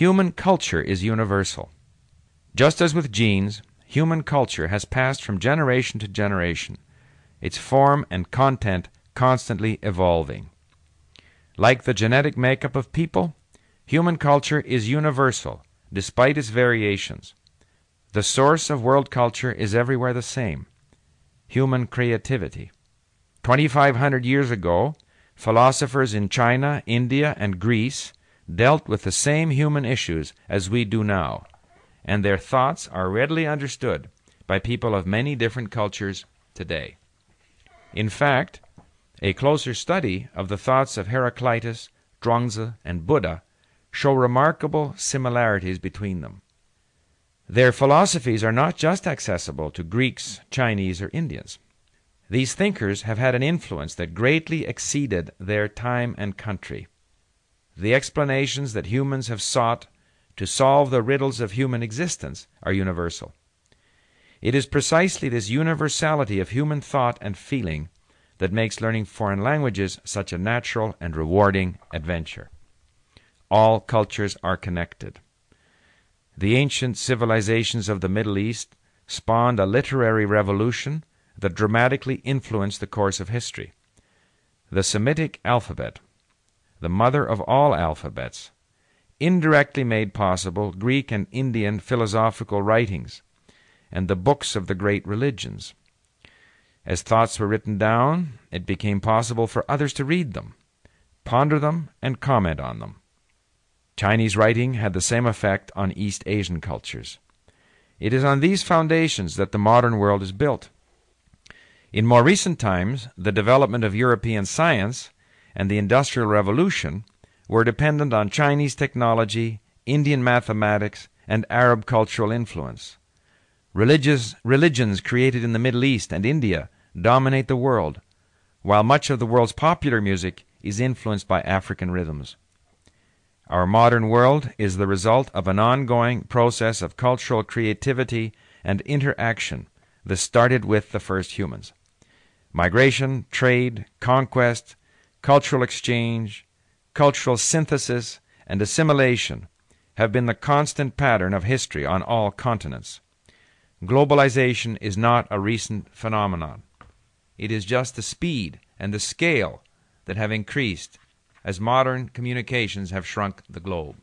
Human culture is universal. Just as with genes, human culture has passed from generation to generation, its form and content constantly evolving. Like the genetic makeup of people, human culture is universal, despite its variations. The source of world culture is everywhere the same human creativity. 2,500 years ago, philosophers in China, India, and Greece dealt with the same human issues as we do now, and their thoughts are readily understood by people of many different cultures today. In fact, a closer study of the thoughts of Heraclitus, Zhuangzi, and Buddha show remarkable similarities between them. Their philosophies are not just accessible to Greeks, Chinese, or Indians. These thinkers have had an influence that greatly exceeded their time and country. The explanations that humans have sought to solve the riddles of human existence are universal. It is precisely this universality of human thought and feeling that makes learning foreign languages such a natural and rewarding adventure. All cultures are connected. The ancient civilizations of the Middle East spawned a literary revolution that dramatically influenced the course of history. The Semitic alphabet, the mother of all alphabets, indirectly made possible Greek and Indian philosophical writings and the books of the great religions. As thoughts were written down, it became possible for others to read them, ponder them, and comment on them. Chinese writing had the same effect on East Asian cultures. It is on these foundations that the modern world is built. In more recent times, the development of European science and the Industrial Revolution were dependent on Chinese technology, Indian mathematics, and Arab cultural influence. Religious, religions created in the Middle East and India dominate the world, while much of the world's popular music is influenced by African rhythms. Our modern world is the result of an ongoing process of cultural creativity and interaction that started with the first humans. Migration, trade, conquest, cultural exchange, cultural synthesis, and assimilation have been the constant pattern of history on all continents. Globalization is not a recent phenomenon. It is just the speed and the scale that have increased as modern communications have shrunk the globe.